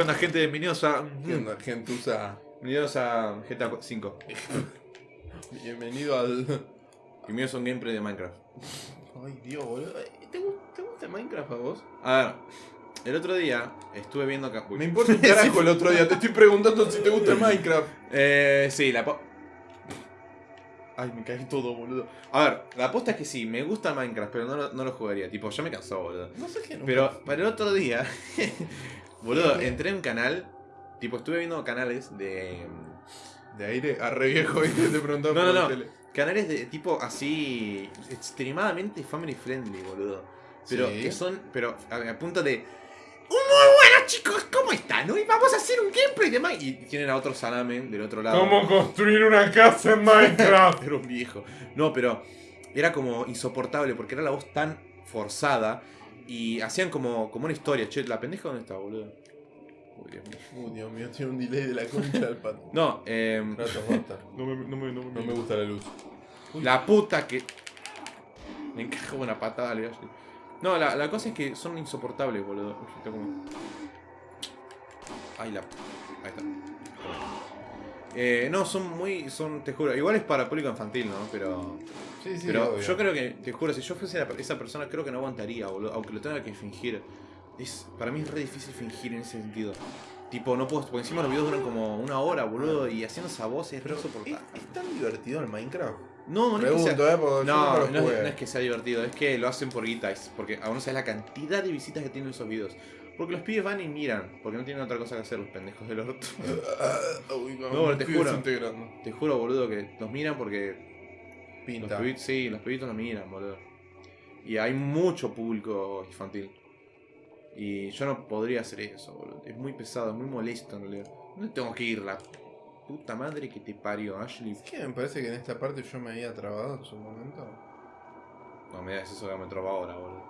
¿Qué onda, gente? Bienvenidos a. ¿Qué onda, gentuza? Bienvenidos a GTA 5. Bienvenido al... Bienvenidos a un gameplay de Minecraft. Ay, Dios, boludo. ¿Te, gu- te gusta Minecraft a vos? A ver, el otro día estuve viendo acá. Me importa un carajo el otro día. Te estoy preguntando si te gusta Minecraft. Eh, sí, la. po- Ay, me caí todo, boludo. A ver, la aposta es que sí, me gusta Minecraft, pero no lo, no lo jugaría. Tipo, ya me cansó, boludo. No sé qué. nunca- Pero para el otro día, boludo, entré en un canal. Tipo, estuve viendo canales de. De aire, a re viejo, ¿viste? Te preguntaba No, por no, no. tele. Canales de tipo así. extremadamente family friendly, boludo. Pero Sí. que son. Pero a, a punto de. Muy buenas chicos, ¿cómo están? Hoy vamos a hacer un gameplay de Minecraft. Y tienen a otro Salame del otro lado. ¿Cómo construir una casa en Minecraft? Era un viejo. No, pero era como insoportable porque era la voz tan forzada. Y hacían como, como una historia. Che, ¿la pendeja dónde está, boludo? Uy, Dios mío. Uy, Dios mío, tiene un delay de la concha del pato. No, eh, Rato. No me, no me, no me, No me gusta la luz. la puta que. Me encaja una patada, le. No, la, la cosa es que son insoportables, boludo. Uy, está como- Ay, la. Ahí está. Eh, no, son muy. son, te juro. Igual es para público infantil, ¿no? Pero. Sí, sí, Pero obvio. yo creo que, te juro, si yo fuese la- esa persona, creo que no aguantaría, boludo. Aunque lo tenga que fingir. Es, para mí es re difícil fingir en ese sentido. Tipo, no puedo. Porque encima los videos duran como una hora, boludo. Y haciendo esa voz es re ¿Es, insoportable. es tan divertido el Minecraft? No, no es que sea. ¿eh? No, no, es, no es que sea divertido, es que lo hacen por guita, porque aún no sabes la cantidad de visitas que tienen esos videos. Porque los pibes van y miran, porque no tienen otra cosa que hacer los pendejos del orto. Uy, No, te juro. Te juro, boludo, que los miran porque los Pinta. pibitos, sí, los pibitos lo miran, boludo. Y hay mucho público infantil. Y yo no podría hacer eso, boludo. Es muy pesado, es muy molesto en realidad. ¿Dónde tengo que ir? La puta madre que te parió, Ashley. Es que me parece que en esta parte yo me había trabado en su momento. No me das eso que me traba ahora, boludo.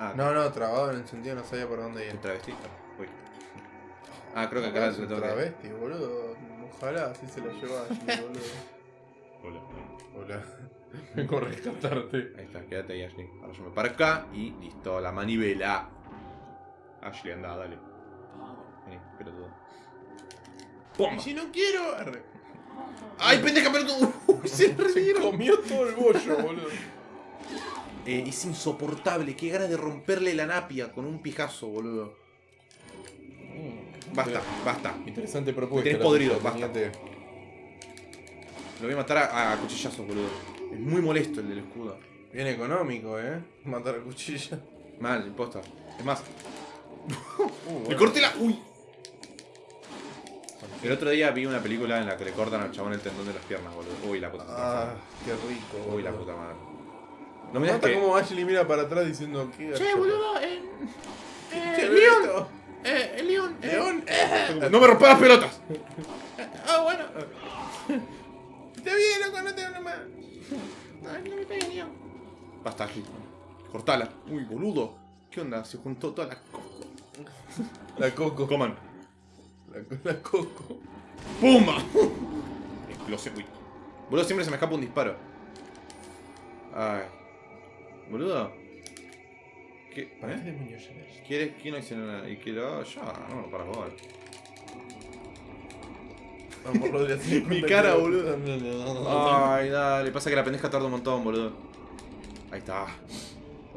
Ah, No, no, trabado en el sentido no sabía por dónde ¿Te ir. travestiste? Uy. Ah, creo que acá se toca. travesti, boludo. Ojalá así se la lleva Ashley, boludo. Hola. Hola. Vengo a rescatarte. Ahí está, quédate ahí, Ashley. Ahora yo me paro acá y listo, la manivela. Ashley, anda, dale. Vení, pelotudo. Si no quiero. arre. ¡Ay, pendeja, pelotudo! Se revieron. comió todo el bollo, boludo. Eh, es insoportable, qué ganas de romperle la napia con un pijazo, boludo. Basta, basta. Interesante propuesta. Tenés la podrido, basta. Lo voy a matar a, a cuchillazos, boludo. Es muy molesto el del escudo. Bien económico, eh. Matar a cuchilla. Mal, imposta. Es más, Uh, le corté la. ¡Uy! El otro día vi una película en la que le cortan al chabón el tendón de las piernas, boludo. Uy, la puta. Ah, qué rico. Uy, la puta madre. No Me que. como Ashley mira para atrás diciendo que. Che, boludo, eh. Eh, León. León. Eh, el León. eh. León. No me rompas las pelotas. Ah, bueno. Está bien, loco, no te hablo más. Ay, no me pegues, León. Basta, Ashley. Cortala. Uy, boludo. ¿Qué onda? Se juntó toda la. co- La coco. Coman. La, la coco. ¡Pumba! Explosión. Uy. Boludo, siempre se me escapa un disparo. Ay. Boludo. ¿Qué? ¿Para qué. ¿Quieres? ¿Quién no hizo nada? Y que lo haga ya. No, para jugar. Vamos, Rodri, Mi cara, que- boludo. Ay, dale. Pasa que la pendeja tarda un montón, boludo. Ahí está.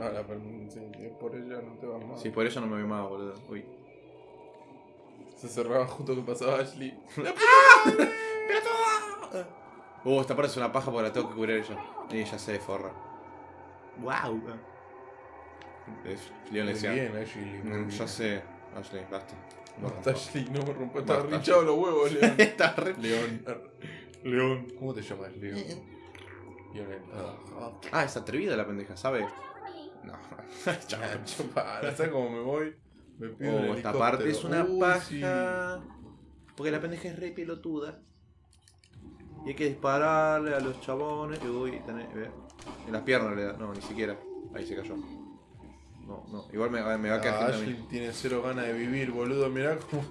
Ah, la sí, por ella no te vas más. Sí, por eso no me veo más, boludo. Uy. Se cerraba justo que pasaba Ashley. Uh, esta parte es una paja porque la tengo que cubrir ella. Y ella se forra. Wow. Es, Leon le decía. bien, Ashley. muy "Mm, bien. ya sé, Ashley, basta. No Basta. Ashley, no me rompas. Basta, Está rinchado los huevos, León. Está re. León. León. ¿Cómo te llamas, León? León. Ah, Ah, es atrevida la pendeja, ¿sabe? No. Chao. ah, chupara, ¿sabes cómo me voy? Me pido Oh, esta parte es una Uy, paja. sí. Porque la pendeja es re pelotuda. Y hay que dispararle a los chabones. Uy, tenés- ve. En las piernas le da. No, ni siquiera. Ahí se cayó. No, no. Igual me, me va a Ah, quedar gente a Ashley mí. tiene cero ganas de vivir, boludo. Mirá cómo,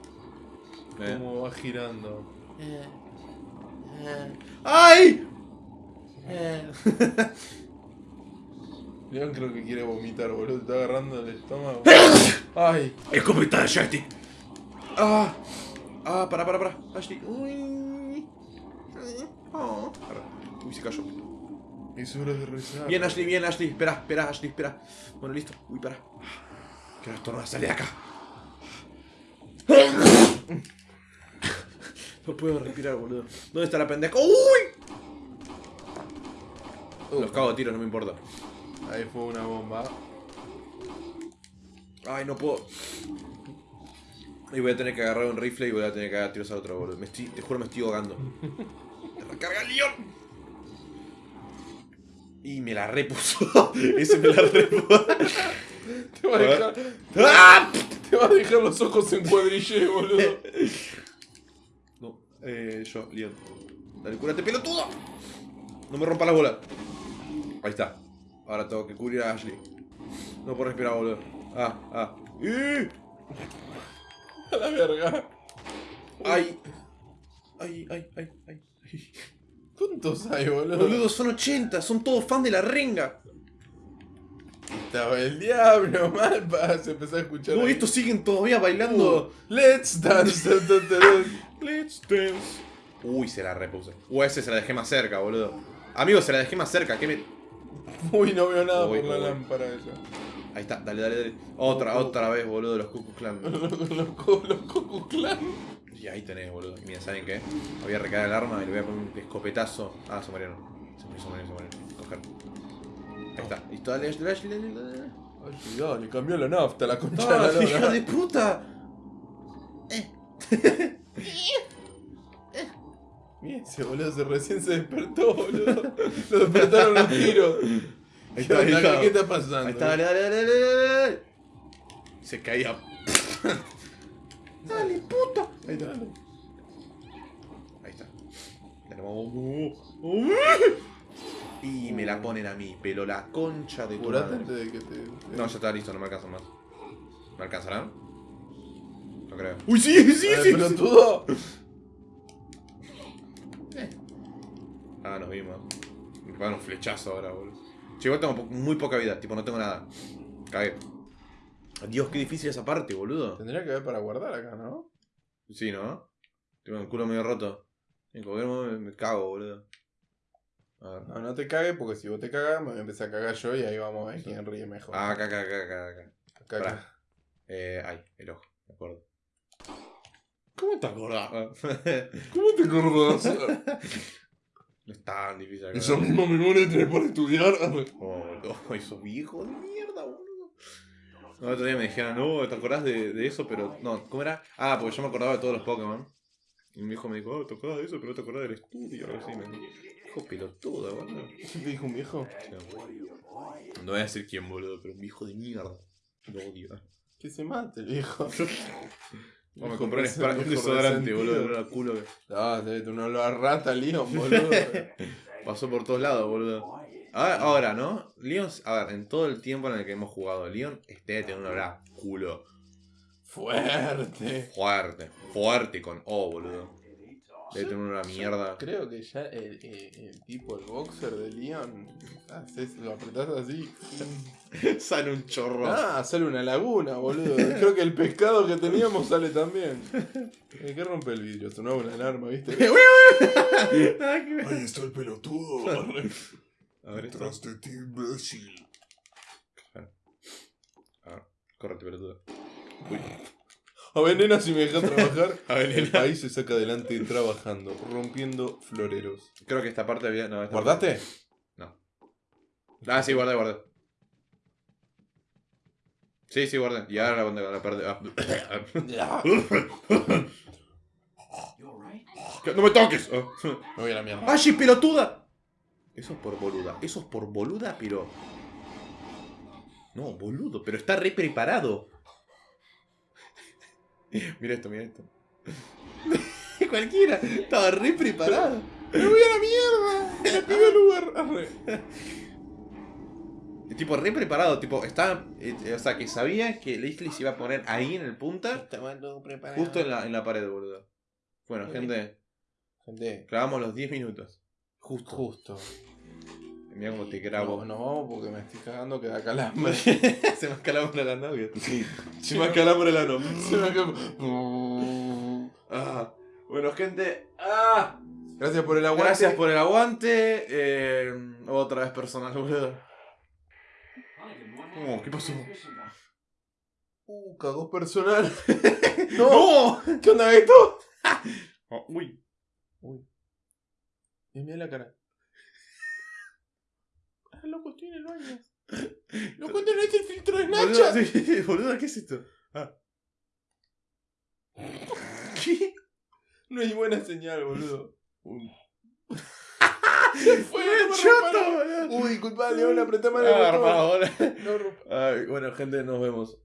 Eh. cómo va girando. ¡Ay! León creo que quiere vomitar, boludo. Te está agarrando el estómago. ¡Ay! ¡Escopeta de joystick! ¡Ah! ¡Ah! Para, para, para. Ashley. Uy. Oh. Uy, se cayó. Es hora de rezar. Bien, Ashley, bien, Ashley. Espera, espera, Ashley, espera. Bueno, listo. Uy, para. Que no estornuda, sale de acá. No puedo respirar, boludo. ¿Dónde está la pendeja? ¡Uy! Los cago de tiro, no me importa. Ahí fue una bomba. Ay, no puedo. Y voy a tener que agarrar un rifle y voy a tener que agarrar tiros a otro, boludo. Me estoy, te juro, me estoy ahogando. ¡Recarga el león! Y me la repuso. Ese me la repuso. Te va a dejar, ¡Ah! te va a dejar los ojos en cuadrille, boludo. No, eh, yo, Leon. Dale, cúrate, pelotudo. No me rompa la bola. Ahí está. Ahora tengo que cubrir a Ashley. No puedo respirar, boludo. Ah, ah. A la verga. ¡Ay! ¡Ay, ay, ay, ay! ¿Cuántos hay, boludo? Boludo, son 80, son todos fan de la renga. Estaba el diablo, malpa. Se empezó a escuchar. No, ahí. estos siguen todavía bailando. Let's dance. Let's dance. Uy, se la repuse. Uy, ese se la dejé más cerca, boludo. Amigo, se la dejé más cerca. ¿Qué me.? Uy, no veo nada Uy, por la uy. lámpara esa. Ahí está, dale, dale, dale. Otra, otra vez, boludo, los Cuckoo Clan. Los, los, Cucu Clan. Y ahí tenés, boludo. Mira, ¿saben qué? Voy a recargar el arma y le voy a poner un escopetazo. Ah, se murieron. Se murieron, se murieron, se murieron. Coger. Ahí está. Listo, dale, dale, dale, dale, dale. Ay, dale, cambió la nafta, la concha ¡Ah, de la hija lora. de puta! Mira, ese boludo se recién se despertó, boludo. Lo despertaron los tiros. Ahí ¿Qué, está, ahí está. ¿Qué está pasando? Ahí está, dale, dale, dale, dale, dale. Se caía. Dale, puta. Ahí está. Ahí está. Y me la ponen a mí, pero la concha de tu madre. antes de que te. No, ya está listo, no me alcanzan más. ¿Me alcanzarán? No creo. ¡Uy, sí, sí, sí! pelotudo. Ah, nos vimos. Me pegan un flechazo ahora, boludo. Che, igual tengo po- muy poca vida, tipo, no tengo nada. Cagué. Dios, qué difícil esa parte, boludo. Tendría que haber para guardar acá, ¿no? Sí, ¿no? Tengo el culo medio roto. En cualquier momento me, me cago, boludo. A ver. No, no te cagues porque si vos te cagas me voy a empezar a cagar yo y ahí vamos a ver quién ríe mejor. Ah, acá, acá, acá, acá, acá. Acá, acá. Pará. Eh, ay, el ojo, me acuerdo. ¿Cómo te acordás? ¿Cómo te acordás? no es tan difícil acá. Esa misma memoria tenés para estudiar. Oh, no, esos viejos de mierda, boludo. No, el otro día me dijeron, no, ¿te acordás de, de eso? Pero, no, ¿cómo era? Ah, porque yo me acordaba de todos los Pokémon. Y mi hijo me dijo, oh, ¿te acordás de eso? Pero no te acordás del estudio. Así, me dijo. Hijo pelotudo, boludo. ¿Qué te dijo un viejo? No voy a decir quién, boludo, pero un viejo de mierda. Lo odio. eh. Que se mate el viejo. No, me compré un, spray- un desodorante, boludo, olor a culo que Ah, te tú no olor a rata, Leon, boludo. pasó por todos lados, boludo. Ahora, ahora, ¿no? Leon, a ver, en todo el tiempo en el que hemos jugado, Leon este debe tener un olor a culo. Fuerte. Fuerte, fuerte con O, boludo. Debe tener una mierda. Creo que ya el, el- el tipo, el boxer de Leon, haces, lo apretás así. Sale un chorro. Ah, sale una laguna, boludo. Creo que el pescado que teníamos sale también. ¿Qué rompe el vidrio? Sonaba una alarma, ¿viste? Que. Ahí está el pelotudo. A ver. Detrás de ti, imbécil. A ver, córrete, pelotudo. Uy. A ver, nena, si me dejas trabajar. A El país se saca adelante trabajando, rompiendo floreros. Creo que esta parte había. No, esta ¿Guardaste? parte- Ah, sí, guardé, guardé. Sí, sí, guardé. Y ahora la la perdí. Ah. ¡No me toques! Ah. Me voy a la mierda. ¡Ay, pelotuda! Eso es por boluda. Eso es por boluda, pero. No, boludo, pero está re preparado. mira esto, mira esto. Cualquiera, estaba re preparado. ¡Me voy a la mierda! ¡Me pido el! Arre. El tipo re preparado, tipo, estaba. eh, o sea, que sabía que Leslie se iba a poner ahí en el punta, Estaba todo preparado. justo en la, en la pared, boludo. Bueno, gente, Gente, clavamos los 10 minutos. Justo. justo. Mira cómo te No, grabo. nos vamos porque me estoy cagando que da calambre. se me escalaba la novia. Se me calambre el ano. Se me calambre. Ah, bueno, gente. Ah, Gracias por el aguante. gracias por el aguante. Eh, otra vez personal, boludo. Oh, ¿qué pasó? Uh, cagó personal. ¡No! ¿Qué onda esto? Oh, uy. Y mira la cara. Loco, estoy en el baño. Loco, tenés el filtro de Boludo, Snapchat. sí, boludo, ¿qué es esto? Ah. ¿Qué? No hay buena señal, boludo. Se fue, el no boludo. Uy, disculpa, León, apretame el Ah, botón. boludo. No. Ay, bueno, gente, nos vemos.